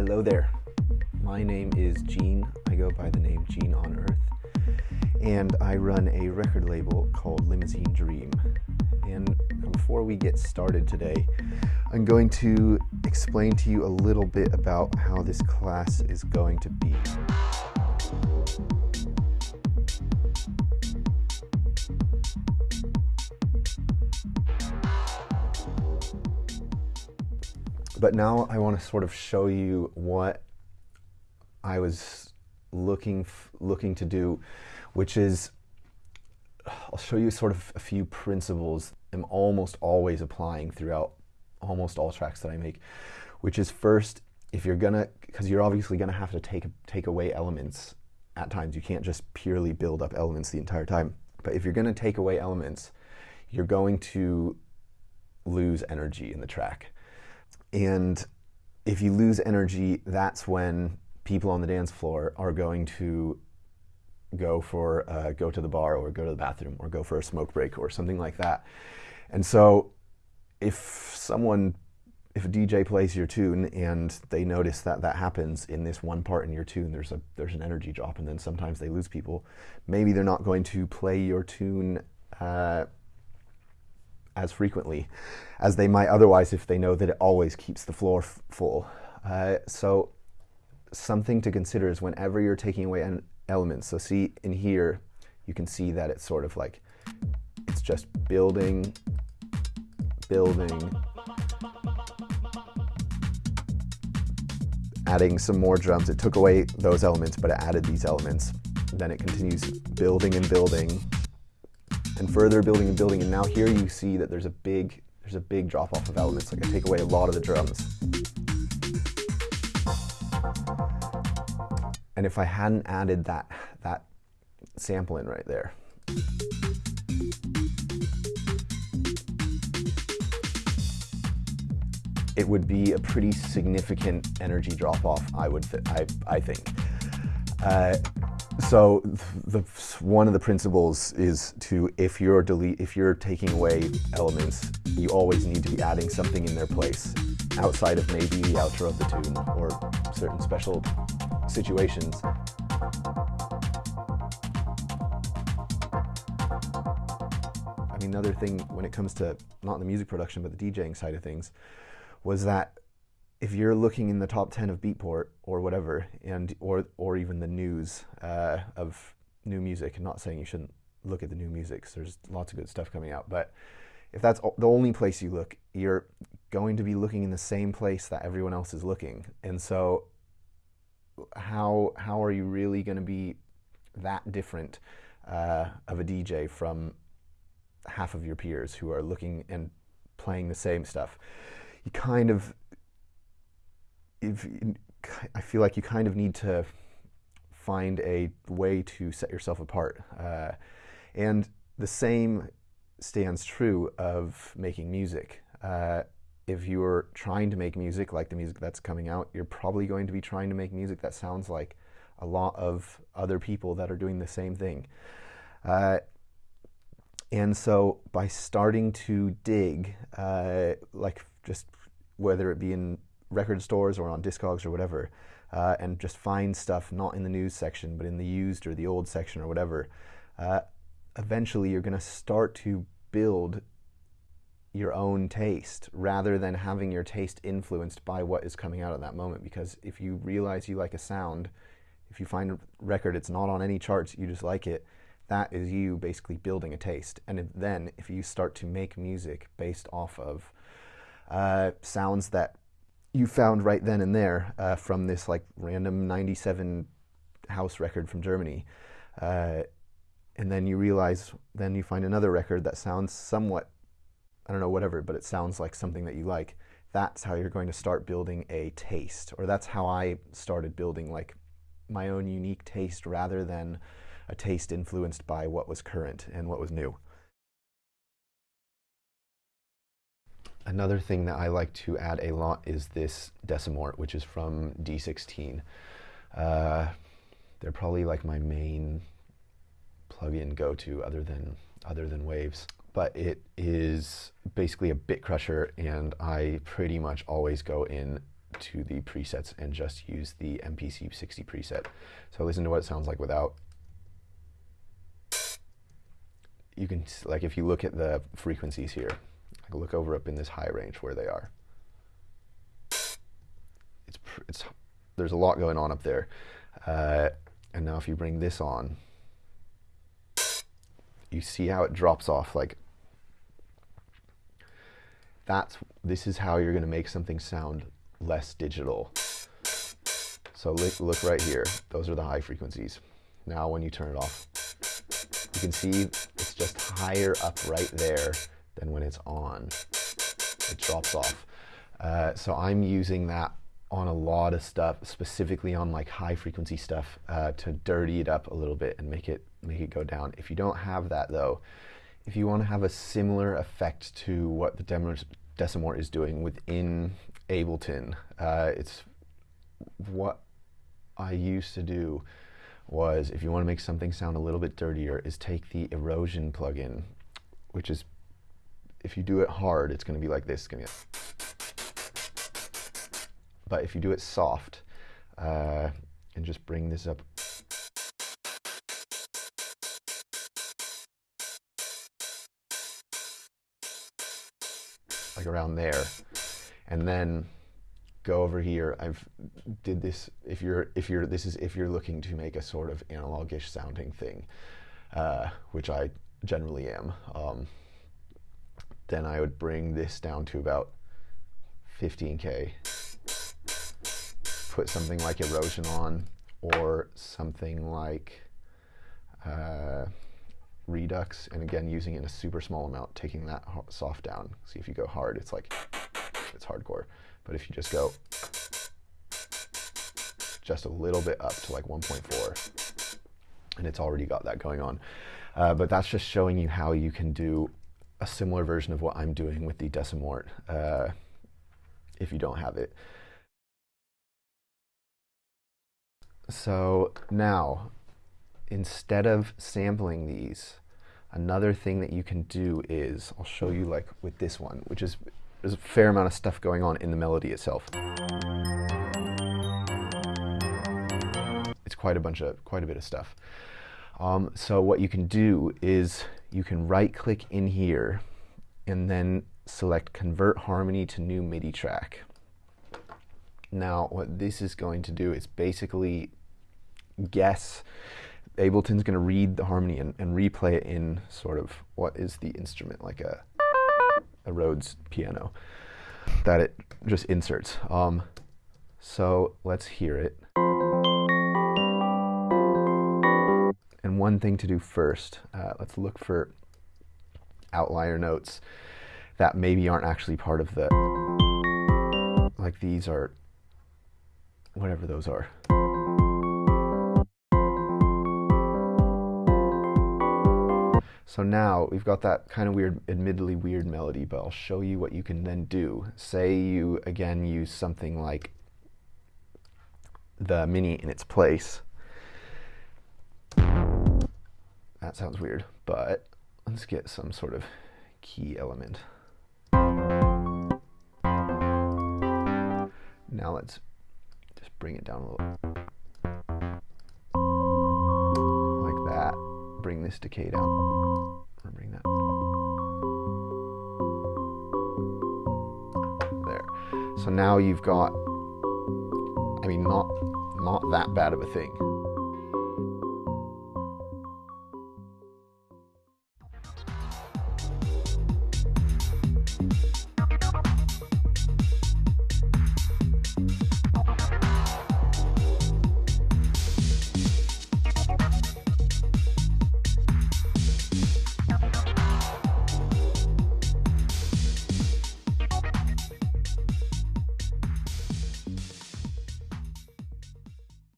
Hello there. My name is Gene. I go by the name Gene on Earth. And I run a record label called Limousine Dream. And before we get started today, I'm going to explain to you a little bit about how this class is going to be. But now I want to sort of show you what I was looking looking to do, which is I'll show you sort of a few principles I'm almost always applying throughout almost all tracks that I make, which is first if you're gonna because you're obviously gonna have to take take away elements at times. You can't just purely build up elements the entire time. But if you're gonna take away elements, you're going to lose energy in the track. And if you lose energy, that's when people on the dance floor are going to go for uh, go to the bar or go to the bathroom or go for a smoke break or something like that. And so, if someone, if a DJ plays your tune and they notice that that happens in this one part in your tune, there's a there's an energy drop, and then sometimes they lose people. Maybe they're not going to play your tune. Uh, as frequently as they might otherwise if they know that it always keeps the floor full. Uh, so, something to consider is whenever you're taking away an elements. So, see in here, you can see that it's sort of like it's just building, building, adding some more drums. It took away those elements, but it added these elements. Then it continues building and building and further building and building. And now here you see that there's a big there's a big drop off of elements. Like I take away a lot of the drums. And if I hadn't added that that sample in right there. It would be a pretty significant energy drop off. I would, I, I think. Uh, so the, one of the principles is to if you're delete if you're taking away elements, you always need to be adding something in their place outside of maybe the outro of the tune or certain special situations. I mean, another thing when it comes to not the music production but the DJing side of things was that if you're looking in the top 10 of Beatport or whatever, and or or even the news uh, of new music, I'm not saying you shouldn't look at the new music, there's lots of good stuff coming out, but if that's the only place you look, you're going to be looking in the same place that everyone else is looking, and so how how are you really going to be that different uh, of a DJ from half of your peers who are looking and playing the same stuff? You kind of if I feel like you kind of need to find a way to set yourself apart. Uh, and the same stands true of making music. Uh, if you're trying to make music like the music that's coming out, you're probably going to be trying to make music that sounds like a lot of other people that are doing the same thing. Uh, and so by starting to dig, uh, like just whether it be in record stores or on Discogs or whatever, uh, and just find stuff not in the news section, but in the used or the old section or whatever, uh, eventually you're going to start to build your own taste rather than having your taste influenced by what is coming out at that moment. Because if you realize you like a sound, if you find a record, it's not on any charts, you just like it, that is you basically building a taste. And then if you start to make music based off of uh, sounds that you found right then and there uh, from this like random 97 house record from Germany. Uh, and then you realize, then you find another record that sounds somewhat, I don't know, whatever, but it sounds like something that you like. That's how you're going to start building a taste, or that's how I started building like my own unique taste rather than a taste influenced by what was current and what was new. Another thing that I like to add a lot is this Decimort, which is from D16. Uh, they're probably like my main plugin go-to other than other than Waves. But it is basically a bit crusher, and I pretty much always go in to the presets and just use the MPC 60 preset. So listen to what it sounds like without. You can, like if you look at the frequencies here, look over up in this high range where they are. It's, it's, there's a lot going on up there. Uh, and now if you bring this on, you see how it drops off like that's this is how you're going to make something sound less digital. So look, look right here. Those are the high frequencies. Now when you turn it off, you can see it's just higher up right there than when it's on. It drops off. Uh, so I'm using that on a lot of stuff, specifically on like high frequency stuff, uh, to dirty it up a little bit and make it make it go down. If you don't have that though, if you want to have a similar effect to what the Decimort is doing within Ableton, uh, it's what I used to do was if you want to make something sound a little bit dirtier is take the erosion plugin, which is if you do it hard, it's going to be like this. It's going to be but if you do it soft uh, and just bring this up like around there and then go over here I've did this if you're if you're this is if you're looking to make a sort of analogish sounding thing uh, which I generally am um, then I would bring this down to about 15k put something like erosion on or something like uh, redux. And again using it in a super small amount taking that soft down. See if you go hard it's like it's hardcore. But if you just go just a little bit up to like 1.4 and it's already got that going on. Uh, but that's just showing you how you can do a similar version of what I'm doing with the Decimort uh, if you don't have it So now, instead of sampling these, another thing that you can do is, I'll show you like with this one, which is, there's a fair amount of stuff going on in the melody itself. It's quite a bunch of, quite a bit of stuff. Um, so what you can do is you can right click in here and then select convert harmony to new MIDI track. Now what this is going to do is basically guess. Ableton's going to read the harmony and, and, replay it in sort of what is the instrument, like a, a Rhodes piano, that it just inserts. Um, so let's hear it. One thing to do first, uh, let's look for outlier notes that maybe aren't actually part of the, like these are, whatever those are. So now we've got that kind of weird, admittedly weird melody, but I'll show you what you can then do. Say you again use something like the mini in its place. That sounds weird, but let's get some sort of key element. Now let's just bring it down a little. Like that. Bring this decay down bring that. There. So now you've got, I mean, not, not that bad of a thing.